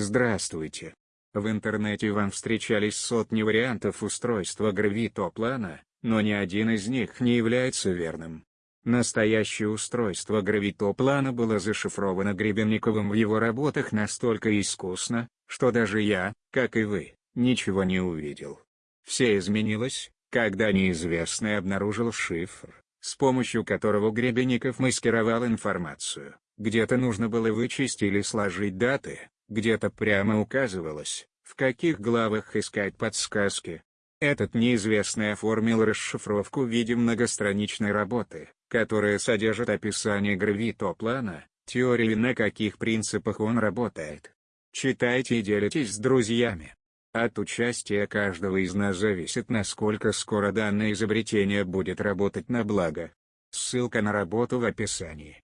Здравствуйте. В интернете вам встречались сотни вариантов устройства гравитоплана, но ни один из них не является верным. Настоящее устройство гравитоплана было зашифровано Гребенниковым в его работах настолько искусно, что даже я, как и вы, ничего не увидел. Все изменилось, когда неизвестный обнаружил шифр, с помощью которого Гребенников маскировал информацию. Где-то нужно было вычесть или сложить даты, где-то прямо указывалось, в каких главах искать подсказки. Этот неизвестный оформил расшифровку в виде многостраничной работы, которая содержит описание гравитоплана, теории на каких принципах он работает. Читайте и делитесь с друзьями. От участия каждого из нас зависит насколько скоро данное изобретение будет работать на благо. Ссылка на работу в описании.